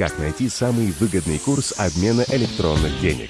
Как найти самый выгодный курс обмена электронных денег?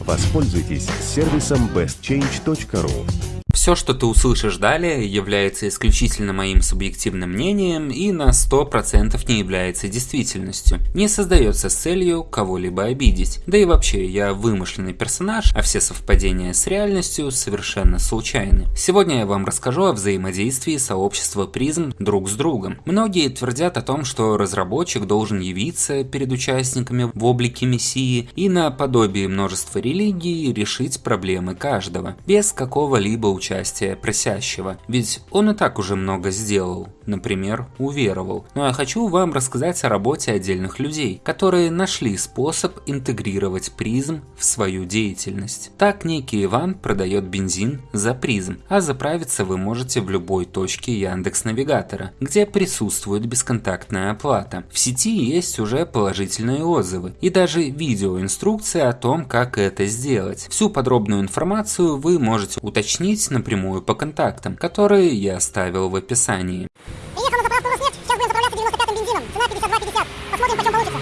Воспользуйтесь сервисом bestchange.ru. Все, что ты услышишь далее, является исключительно моим субъективным мнением и на 100% не является действительностью. Не создается с целью кого-либо обидеть. Да и вообще, я вымышленный персонаж, а все совпадения с реальностью совершенно случайны. Сегодня я вам расскажу о взаимодействии сообщества призм друг с другом. Многие твердят о том, что разработчик должен явиться перед участниками в облике мессии и наподобие множества религий решить проблемы каждого, без какого-либо участия участия просящего, ведь он и так уже много сделал, например, уверовал. Но я хочу вам рассказать о работе отдельных людей, которые нашли способ интегрировать призм в свою деятельность. Так некий Иван продает бензин за призм, а заправиться вы можете в любой точке Яндекс Навигатора, где присутствует бесконтактная оплата. В сети есть уже положительные отзывы и даже видеоинструкция о том, как это сделать. Всю подробную информацию вы можете уточнить напрямую по контактам, которые я оставил в описании. Приехал на заправку Роснефть, сейчас будем заправляться 95-м бензином. Цена 52,50. Посмотрим, почем получится.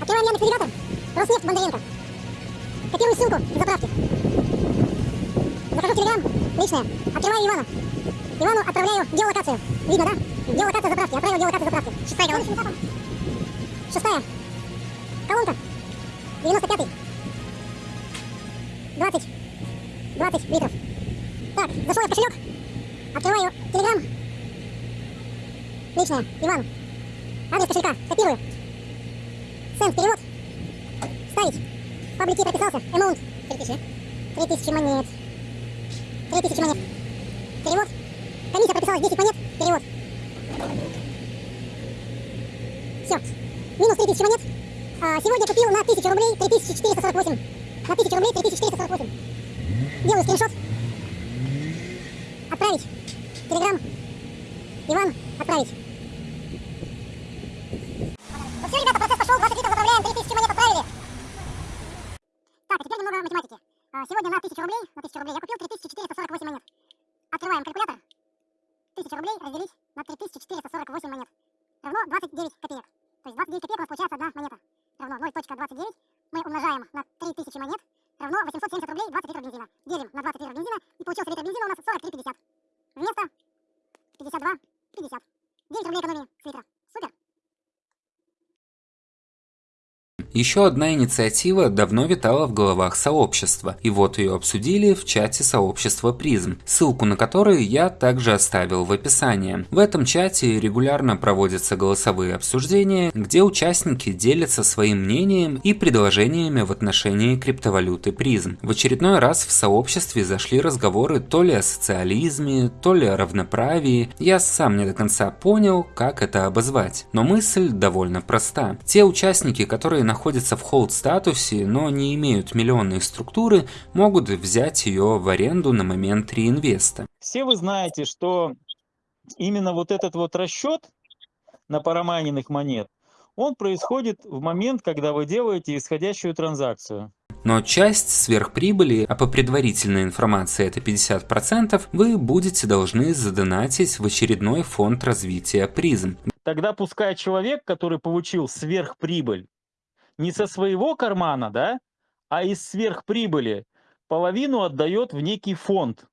Открываем Яндекс Навигатор. Роснефть Бондаренко. Копирую ссылку к заправке. Захожу в Телеграм, личное. Открываю Ивана. Ивану отправляю геолокацию. Видно, да? Геолокация заправки. Отправил геолокацию заправки. Шестая колонка. Шестая. Колонка. 95-й. 20. 20 литров. Так, зашел я в кошелек. Открываю телеграм. Личное, Иван. Адрес кошелька. Копирую. Сент, перевод. Ставить. В паблике прописался. Эмаунт. 3000. 3000 монет. 3000 монет. Перевод. Комиссия прописалась 10 монет. Перевод. Все. Минус 3000 монет. А, сегодня купил на 1000 рублей 3448. На 1000 рублей 3448. Делаю скриншот. Отправить. Телеграм. Иван, отправить. Ну все, ребята, процесс пошел. 20 литров заправляем. 3000 монет отправили. Так, а теперь немного математики. А, сегодня на 1000 рублей, на 1000 рублей я купил 3448 монет. Открываем калькулятор. 1000 рублей разделить на 3448 монет. Равно 29 копеек. То есть 29 копеек у нас получается одна монета равно 0.29. Мы умножаем на 3000 монет равно 870 рублей 20 литров бензина. Делим на 20 литров бензина и получился литр бензина у нас 43,50. Вместо 52, 50. 9 рублей экономии с литра. Еще одна инициатива давно витала в головах сообщества, и вот ее обсудили в чате сообщества призм, ссылку на который я также оставил в описании. В этом чате регулярно проводятся голосовые обсуждения, где участники делятся своим мнением и предложениями в отношении криптовалюты призм. В очередной раз в сообществе зашли разговоры то ли о социализме, то ли о равноправии. Я сам не до конца понял, как это обозвать, но мысль довольно проста. Те участники, которые находятся находятся в холд-статусе, но не имеют миллионные структуры, могут взять ее в аренду на момент реинвеста. Все вы знаете, что именно вот этот вот расчет на парамайненных монет, он происходит в момент, когда вы делаете исходящую транзакцию. Но часть сверхприбыли, а по предварительной информации это 50%, вы будете должны задонатить в очередной фонд развития призм. Тогда пускай человек, который получил сверхприбыль, не со своего кармана, да, а из сверхприбыли половину отдает в некий фонд,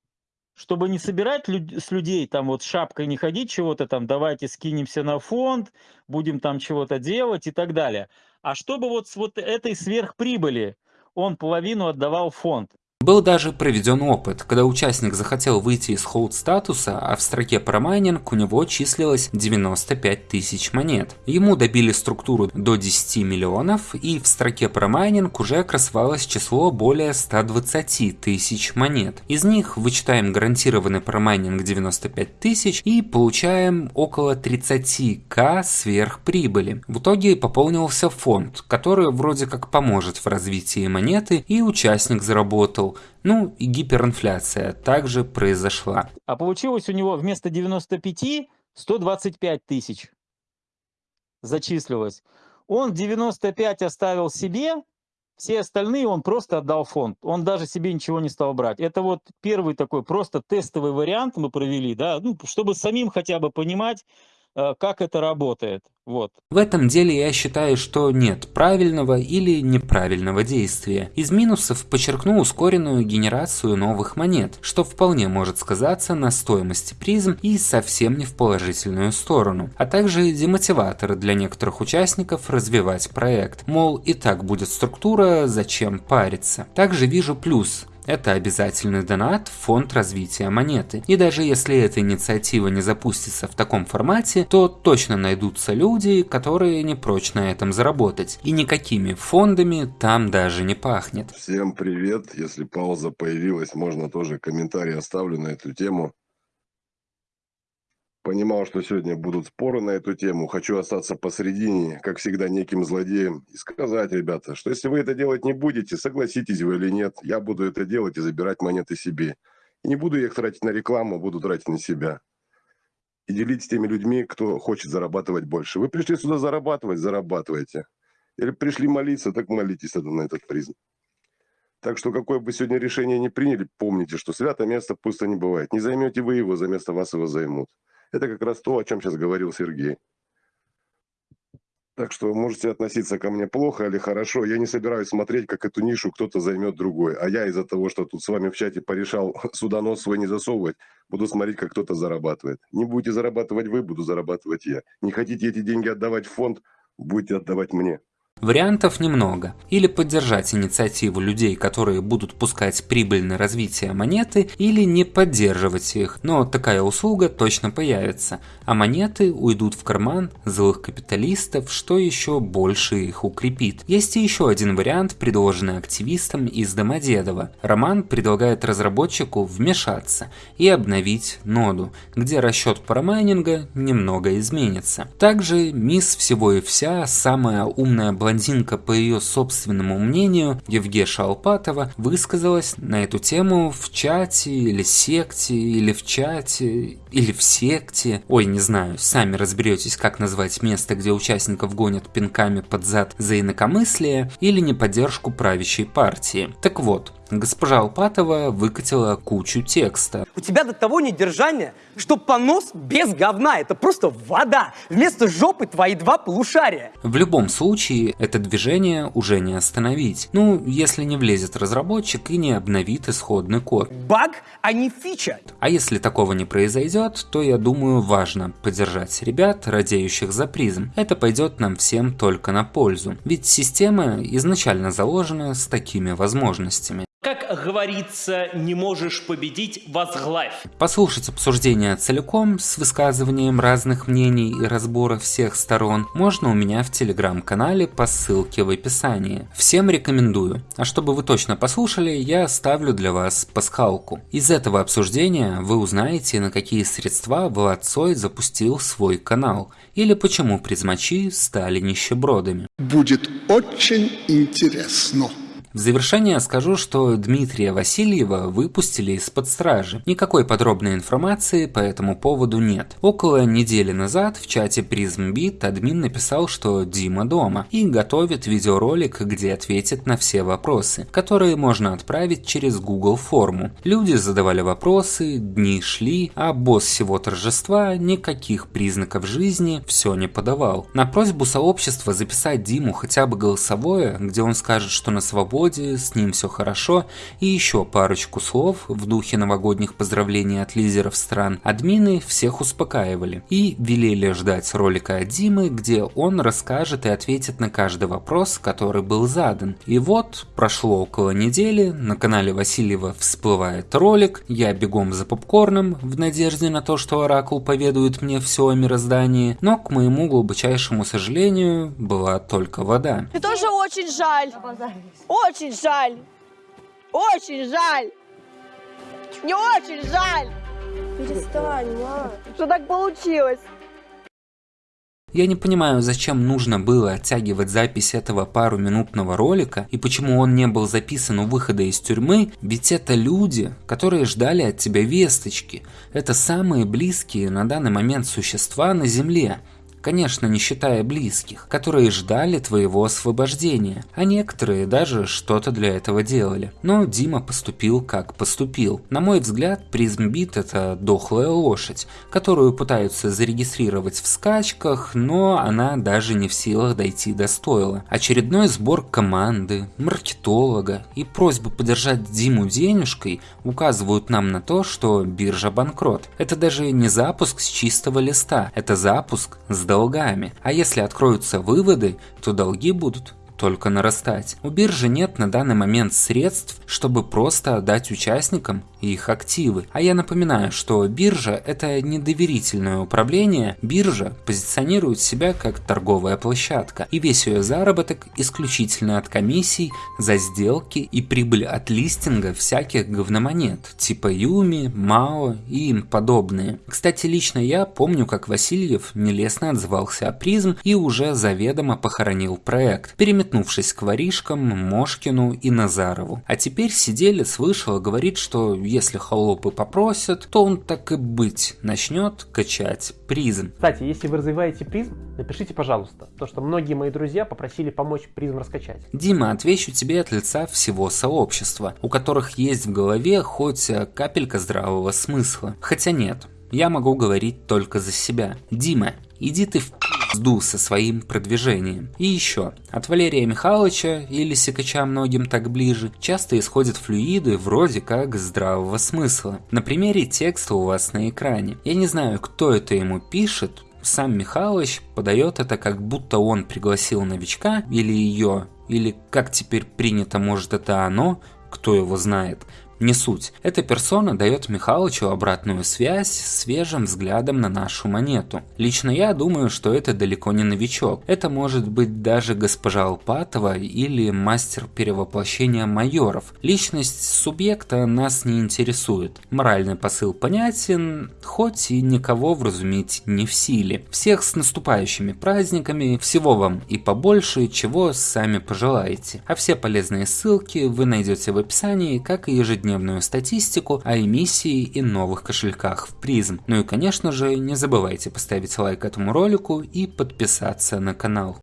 чтобы не собирать люд с людей там вот шапкой не ходить чего-то там, давайте скинемся на фонд, будем там чего-то делать и так далее. А чтобы вот с вот этой сверхприбыли он половину отдавал фонд. Был даже проведен опыт, когда участник захотел выйти из холд статуса, а в строке промайнинг у него числилось 95 тысяч монет. Ему добили структуру до 10 миллионов, и в строке промайнинг уже красовалось число более 120 тысяч монет. Из них вычитаем гарантированный промайнинг 95 тысяч и получаем около 30к сверхприбыли. В итоге пополнился фонд, который вроде как поможет в развитии монеты, и участник заработал ну и гиперинфляция также произошла. А получилось у него вместо 95 125 тысяч зачислилось. Он 95 оставил себе, Все остальные он просто отдал фонд. Он даже себе ничего не стал брать. Это вот первый такой просто тестовый вариант мы провели, да, ну, чтобы самим хотя бы понимать, как это работает. Вот. В этом деле я считаю, что нет правильного или неправильного действия. Из минусов подчеркну ускоренную генерацию новых монет, что вполне может сказаться на стоимости призм и совсем не в положительную сторону. А также демотиватор для некоторых участников развивать проект. Мол, и так будет структура, зачем париться. Также вижу плюс это обязательный донат в фонд развития монеты. И даже если эта инициатива не запустится в таком формате, то точно найдутся люди, которые не прочь на этом заработать. И никакими фондами там даже не пахнет. Всем привет! Если пауза появилась, можно тоже комментарий оставлю на эту тему. Понимал, что сегодня будут споры на эту тему. Хочу остаться посередине, как всегда, неким злодеем. И сказать, ребята, что если вы это делать не будете, согласитесь вы или нет, я буду это делать и забирать монеты себе. И не буду их тратить на рекламу, буду тратить на себя. И делить с теми людьми, кто хочет зарабатывать больше. Вы пришли сюда зарабатывать, зарабатывайте. Или пришли молиться, так молитесь тогда на этот призм. Так что какое бы сегодня решение не приняли, помните, что свято место пусто не бывает. Не займете вы его, за место вас его займут. Это как раз то, о чем сейчас говорил Сергей. Так что можете относиться ко мне плохо или хорошо. Я не собираюсь смотреть, как эту нишу кто-то займет другой. А я из-за того, что тут с вами в чате порешал судонос свой не засовывать, буду смотреть, как кто-то зарабатывает. Не будете зарабатывать вы, буду зарабатывать я. Не хотите эти деньги отдавать в фонд, будете отдавать мне. Вариантов немного. Или поддержать инициативу людей, которые будут пускать прибыль на развитие монеты, или не поддерживать их, но такая услуга точно появится, а монеты уйдут в карман злых капиталистов, что еще больше их укрепит. Есть и еще один вариант, предложенный активистам из Домодедово. Роман предлагает разработчику вмешаться и обновить ноду, где расчет парамайнинга немного изменится. Также мисс всего и вся, самая умная блондинка блондинка, по ее собственному мнению, Евгеша Алпатова, высказалась на эту тему в чате или секте, или в чате, или в секте. Ой, не знаю, сами разберетесь, как назвать место, где участников гонят пинками под зад за инакомыслие или неподдержку правящей партии. Так вот, Госпожа Алпатова выкатила кучу текста. У тебя до того недержания, что понос без говна. Это просто вода. Вместо жопы твои два полушария. В любом случае, это движение уже не остановить. Ну, если не влезет разработчик и не обновит исходный код. Баг, а не фича. А если такого не произойдет, то я думаю важно поддержать ребят, радеющих за призм. Это пойдет нам всем только на пользу. Ведь система изначально заложена с такими возможностями. Как говорится, не можешь победить, возглавь. Послушать обсуждение целиком с высказыванием разных мнений и разбора всех сторон можно у меня в телеграм-канале по ссылке в описании. Всем рекомендую. А чтобы вы точно послушали, я оставлю для вас пасхалку. Из этого обсуждения вы узнаете, на какие средства Влад Цой запустил свой канал, или почему призмачи стали нищебродами. Будет очень интересно. В завершение скажу, что Дмитрия Васильева выпустили из-под стражи. Никакой подробной информации по этому поводу нет. Около недели назад в чате PrismBit админ написал, что Дима дома и готовит видеоролик, где ответит на все вопросы, которые можно отправить через Google форму. Люди задавали вопросы, дни шли, а босс всего торжества никаких признаков жизни все не подавал. На просьбу сообщества записать Диму хотя бы голосовое, где он скажет, что на свободе свободе, с ним все хорошо, и еще парочку слов в духе новогодних поздравлений от лидеров стран, админы всех успокаивали и велели ждать ролика от Димы, где он расскажет и ответит на каждый вопрос, который был задан. И вот, прошло около недели, на канале Васильева всплывает ролик, я бегом за попкорном в надежде на то, что Оракул поведает мне все о мироздании, но, к моему глубочайшему сожалению, была только вода. Мне тоже очень жаль. Очень жаль. Очень жаль. Мне очень жаль. Перестань, ма. Что так получилось? Я не понимаю, зачем нужно было оттягивать запись этого пару-минутного ролика и почему он не был записан у выхода из тюрьмы, ведь это люди, которые ждали от тебя весточки. Это самые близкие на данный момент существа на Земле. Конечно, не считая близких, которые ждали твоего освобождения, а некоторые даже что-то для этого делали. Но Дима поступил как поступил. На мой взгляд, призмбит это дохлая лошадь, которую пытаются зарегистрировать в скачках, но она даже не в силах дойти до стойла. Очередной сбор команды, маркетолога и просьбы поддержать Диму денежкой указывают нам на то, что биржа банкрот. Это даже не запуск с чистого листа, это запуск с долгами. А если откроются выводы, то долги будут только нарастать. У биржи нет на данный момент средств, чтобы просто отдать участникам их активы. А я напоминаю, что биржа это недоверительное управление. Биржа позиционирует себя как торговая площадка, и весь ее заработок исключительно от комиссий за сделки и прибыль от листинга всяких говномонет, типа Юми, Мао и им подобные. Кстати, лично я помню, как Васильев нелестно отзывался о призм и уже заведомо похоронил проект, переметнувшись к воришкам, Мошкину и Назарову. А теперь сиделец вышел и говорит, что если холопы попросят, то он так и быть начнет качать призм. Кстати, если вы развиваете призм, напишите, пожалуйста, то, что многие мои друзья попросили помочь призм раскачать. Дима, отвечу тебе от лица всего сообщества, у которых есть в голове хоть капелька здравого смысла. Хотя нет, я могу говорить только за себя. Дима, иди ты в пизду со своим продвижением. И еще, от Валерия Михайловича или Сикача многим так ближе, часто исходят флюиды вроде как здравого смысла. На примере текста у вас на экране. Я не знаю, кто это ему пишет, сам Михалыч подает это как будто он пригласил новичка или ее, или как теперь принято, может это оно, кто его знает, не суть. Эта персона дает Михалычу обратную связь свежим взглядом на нашу монету. Лично я думаю, что это далеко не новичок. Это может быть даже госпожа Алпатова или мастер перевоплощения майоров. Личность субъекта нас не интересует. Моральный посыл понятен, хоть и никого вразумить не в силе. Всех с наступающими праздниками, всего вам и побольше, чего сами пожелаете. А все полезные ссылки вы найдете в описании, как и ежедневно ежедневную статистику о эмиссии и новых кошельках в призм. Ну и конечно же не забывайте поставить лайк этому ролику и подписаться на канал.